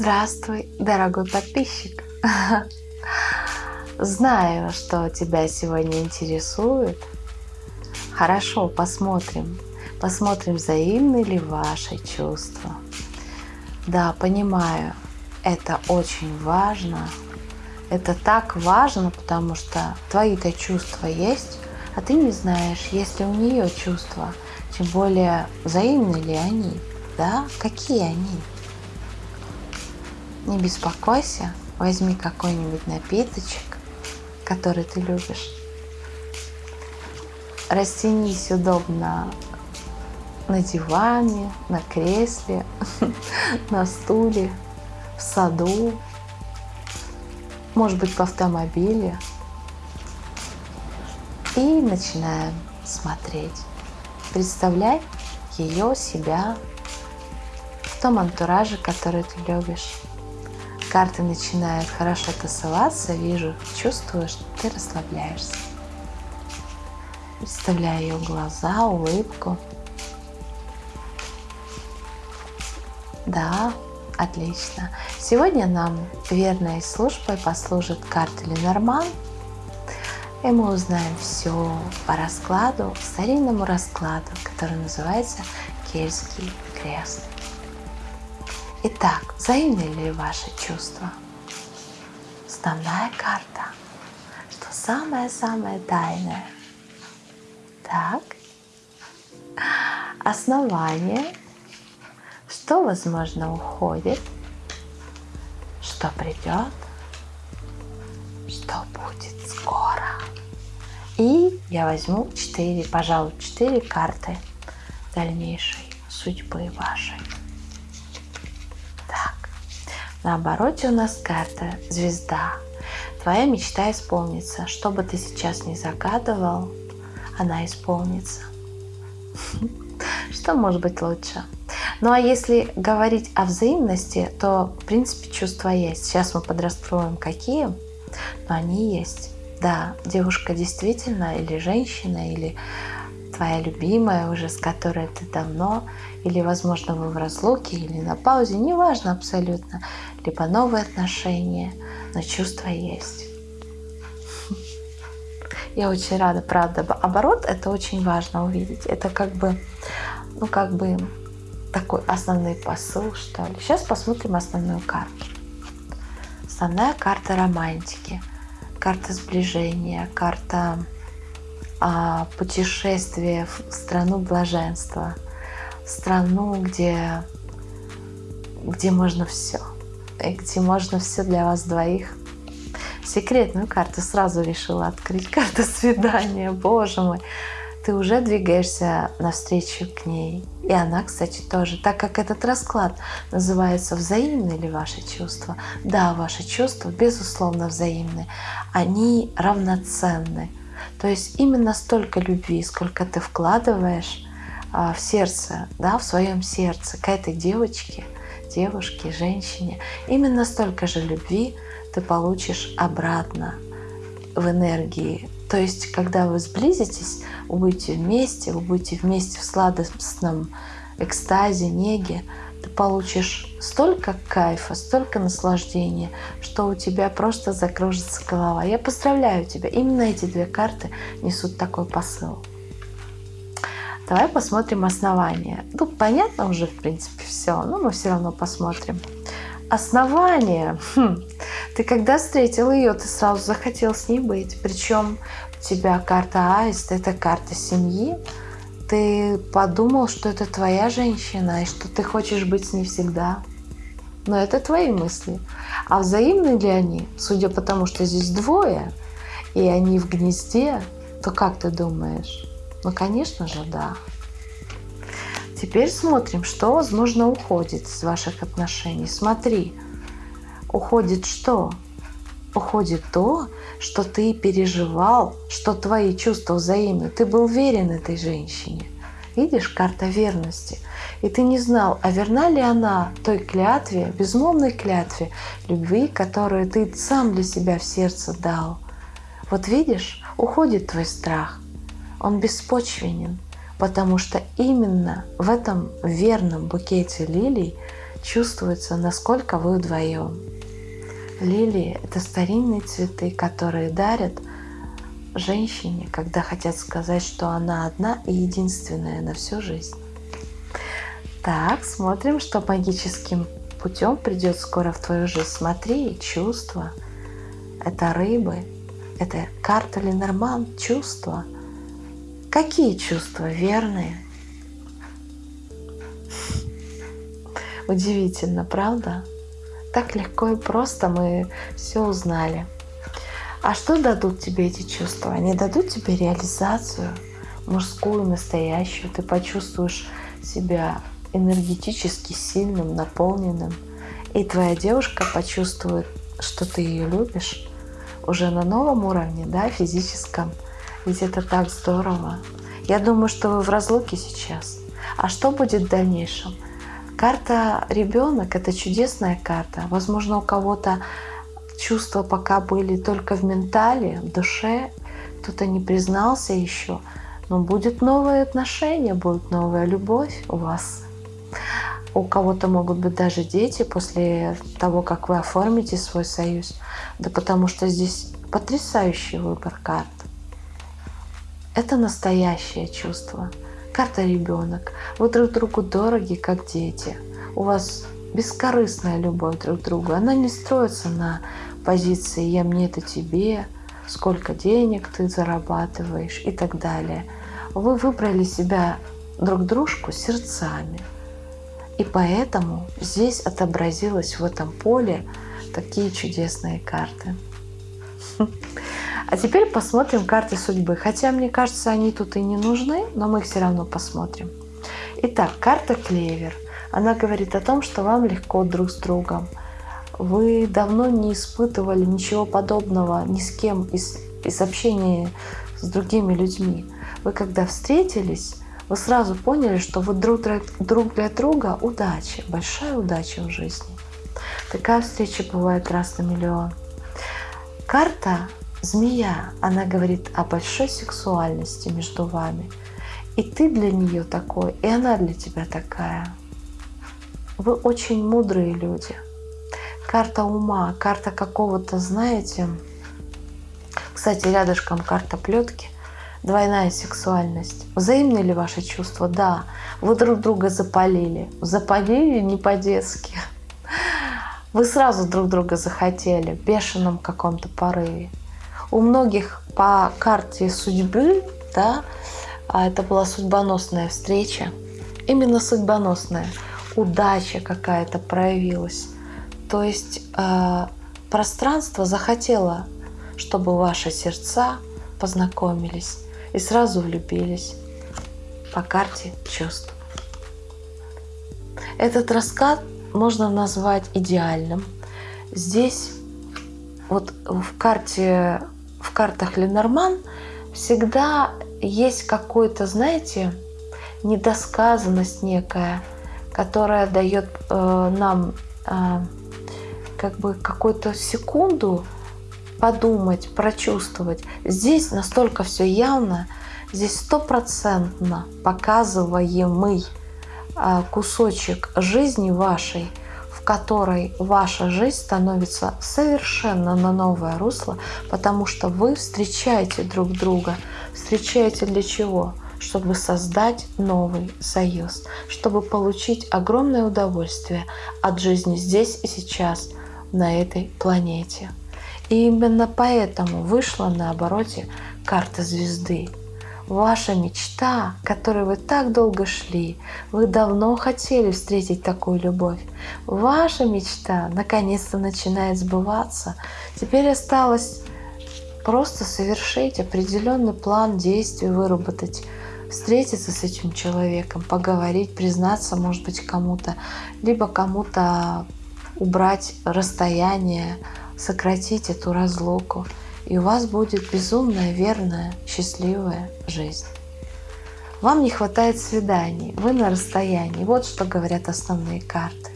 Здравствуй, дорогой подписчик! Знаю, что тебя сегодня интересует. Хорошо, посмотрим. Посмотрим, взаимны ли ваши чувства. Да, понимаю, это очень важно. Это так важно, потому что твои-то чувства есть, а ты не знаешь, есть ли у нее чувства. Тем более, взаимны ли они, да? Какие они? Не беспокойся, возьми какой-нибудь напиточек, который ты любишь. Растянись удобно на диване, на кресле, на стуле, в саду, может быть в автомобиле. И начинаем смотреть. Представляй ее, себя в том антураже, который ты любишь. Карты начинают хорошо тасоваться, вижу, чувствую, что ты расслабляешься. Представляю ее глаза, улыбку. Да, отлично. Сегодня нам верной службой послужит карта Ленорман. И мы узнаем все по раскладу, старинному раскладу, который называется Кельтский крест. Итак, взаимны ли ваши чувства? Основная карта, что самое-самое тайное. Так, основание, что, возможно, уходит, что придет, что будет скоро. И я возьму 4, пожалуй, 4 карты дальнейшей судьбы вашей. На обороте у нас карта звезда. Твоя мечта исполнится. Что бы ты сейчас ни загадывал, она исполнится. Что может быть лучше? Ну а если говорить о взаимности, то в принципе чувства есть. Сейчас мы подраскроем какие, но они есть. Да, девушка действительно или женщина, или твоя любимая уже, с которой ты давно, или, возможно, вы в разлуке, или на паузе, неважно абсолютно, либо новые отношения, но чувства есть. Я очень рада, правда. Оборот это очень важно увидеть. Это как бы, ну как бы такой основной посыл, что ли. Сейчас посмотрим основную карту. Основная карта романтики, карта сближения, карта а, путешествие в страну блаженства, страну, где, где можно все, где можно все для вас двоих. Секретную карту сразу решила открыть, карта свидания, боже мой. Ты уже двигаешься навстречу к ней. И она, кстати, тоже. Так как этот расклад называется «Взаимны ли ваши чувства?» Да, ваши чувства, безусловно, взаимны. Они равноценны то есть именно столько любви, сколько ты вкладываешь а, в сердце, да, в своем сердце к этой девочке, девушке, женщине, именно столько же любви ты получишь обратно в энергии. То есть, когда вы сблизитесь, вы будете вместе, вы будете вместе в сладостном экстазе, неге, ты получишь столько кайфа, столько наслаждения, что у тебя просто закружится голова. Я поздравляю тебя. Именно эти две карты несут такой посыл. Давай посмотрим основание. Ну, понятно уже, в принципе, все, но мы все равно посмотрим. Основание. Хм. Ты когда встретил ее, ты сразу захотел с ней быть. Причем у тебя карта аист, это карта семьи ты подумал, что это твоя женщина и что ты хочешь быть с ней всегда. Но это твои мысли. А взаимны ли они? Судя по тому, что здесь двое, и они в гнезде, то как ты думаешь? Ну, конечно же, да. Теперь смотрим, что, возможно, уходит из ваших отношений. Смотри, уходит что? Уходит то, что ты переживал, что твои чувства взаимны. Ты был верен этой женщине. Видишь, карта верности. И ты не знал, а верна ли она той клятве, безмолвной клятве любви, которую ты сам для себя в сердце дал. Вот видишь, уходит твой страх. Он беспочвенен, потому что именно в этом верном букете лилий чувствуется, насколько вы вдвоем. Лилии – это старинные цветы, которые дарят женщине, когда хотят сказать, что она одна и единственная на всю жизнь. Так, смотрим, что магическим путем придет скоро в твою жизнь. Смотри, чувства. Это рыбы, это карта Ленорман, чувства. Какие чувства верные? Удивительно, правда? Так легко и просто мы все узнали. А что дадут тебе эти чувства? Они дадут тебе реализацию, мужскую, настоящую. Ты почувствуешь себя энергетически сильным, наполненным. И твоя девушка почувствует, что ты ее любишь уже на новом уровне, да, физическом. Ведь это так здорово. Я думаю, что вы в разлуке сейчас. А что будет в дальнейшем? Карта ребенок – это чудесная карта. Возможно, у кого-то чувства пока были только в ментале, в душе, кто-то не признался еще, но будет новые отношения, будет новая любовь у вас. У кого-то могут быть даже дети после того, как вы оформите свой союз. Да потому что здесь потрясающий выбор карт. Это настоящее чувство. Карта ребенок. Вы друг другу дороги, как дети. У вас бескорыстная любовь друг к другу. Она не строится на позиции «я мне это тебе», «сколько денег ты зарабатываешь» и так далее. Вы выбрали себя друг дружку сердцами. И поэтому здесь отобразилось в этом поле такие чудесные карты. А теперь посмотрим карты судьбы. Хотя, мне кажется, они тут и не нужны, но мы их все равно посмотрим. Итак, карта Клевер. Она говорит о том, что вам легко друг с другом – вы давно не испытывали ничего подобного ни с кем из, из общения с другими людьми. Вы когда встретились, вы сразу поняли, что вы друг, друг для друга удача, большая удача в жизни. Такая встреча бывает раз на миллион. Карта змея, она говорит о большой сексуальности между вами. И ты для нее такой, и она для тебя такая. Вы очень мудрые люди – карта ума, карта какого-то, знаете, кстати, рядышком карта плетки, двойная сексуальность. Взаимны ли ваши чувства? Да. Вы друг друга запалили. Запалили не по-детски. Вы сразу друг друга захотели в бешеном каком-то порыве. У многих по карте судьбы, да, а это была судьбоносная встреча, именно судьбоносная, удача какая-то проявилась то есть э, пространство захотело, чтобы ваши сердца познакомились и сразу влюбились по карте чувств. Этот раскат можно назвать идеальным. Здесь вот в карте, картах Ленорман всегда есть какой-то, знаете, недосказанность некая, которая дает э, нам э, как бы какую-то секунду подумать, прочувствовать. Здесь настолько все явно, здесь стопроцентно показываемый а, кусочек жизни вашей, в которой ваша жизнь становится совершенно на новое русло, потому что вы встречаете друг друга. Встречаете для чего? чтобы создать новый союз, чтобы получить огромное удовольствие от жизни здесь и сейчас, на этой планете. И именно поэтому вышла на обороте карта звезды. Ваша мечта, к которой вы так долго шли, вы давно хотели встретить такую любовь. Ваша мечта наконец-то начинает сбываться. Теперь осталось просто совершить определенный план действий, выработать, встретиться с этим человеком, поговорить, признаться, может быть, кому-то, либо кому-то убрать расстояние, сократить эту разлуку, и у вас будет безумная, верная, счастливая жизнь. Вам не хватает свиданий, вы на расстоянии. Вот что говорят основные карты.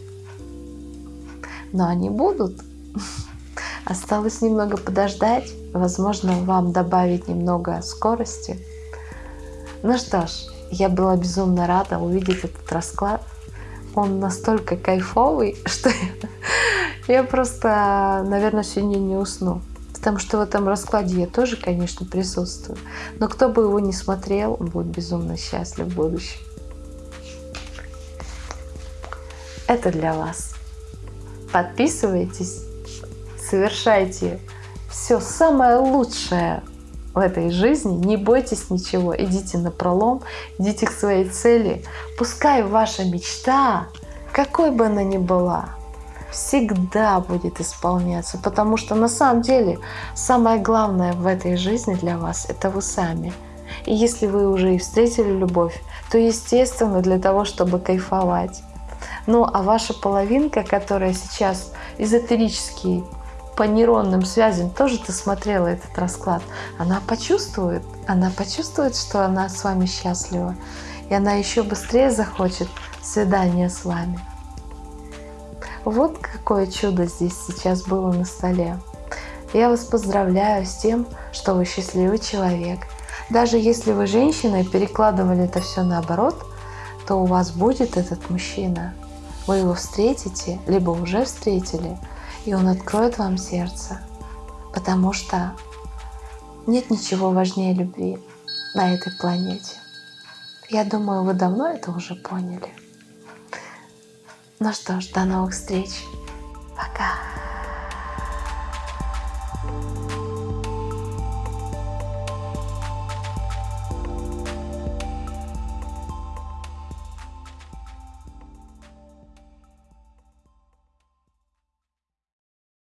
Но они будут. Осталось немного подождать, возможно, вам добавить немного скорости. Ну что ж, я была безумно рада увидеть этот расклад. он настолько кайфовый, что я просто, наверное, сегодня не усну. Потому что в этом раскладе я тоже, конечно, присутствую. Но кто бы его не смотрел, он будет безумно счастлив в будущем. Это для вас. Подписывайтесь, совершайте все самое лучшее в этой жизни, не бойтесь ничего, идите на пролом, идите к своей цели. Пускай ваша мечта, какой бы она ни была, всегда будет исполняться, потому что на самом деле самое главное в этой жизни для вас – это вы сами. И если вы уже и встретили любовь, то естественно для того, чтобы кайфовать. Ну а ваша половинка, которая сейчас эзотерически по нейронным связям тоже ты смотрела этот расклад, она почувствует, она почувствует, что она с вами счастлива, и она еще быстрее захочет свидания с вами. Вот какое чудо здесь сейчас было на столе. Я вас поздравляю с тем, что вы счастливый человек. Даже если вы женщина и перекладывали это все наоборот, то у вас будет этот мужчина. Вы его встретите, либо уже встретили – и Он откроет вам сердце, потому что нет ничего важнее любви на этой планете. Я думаю, вы давно это уже поняли. Ну что ж, до новых встреч. Пока.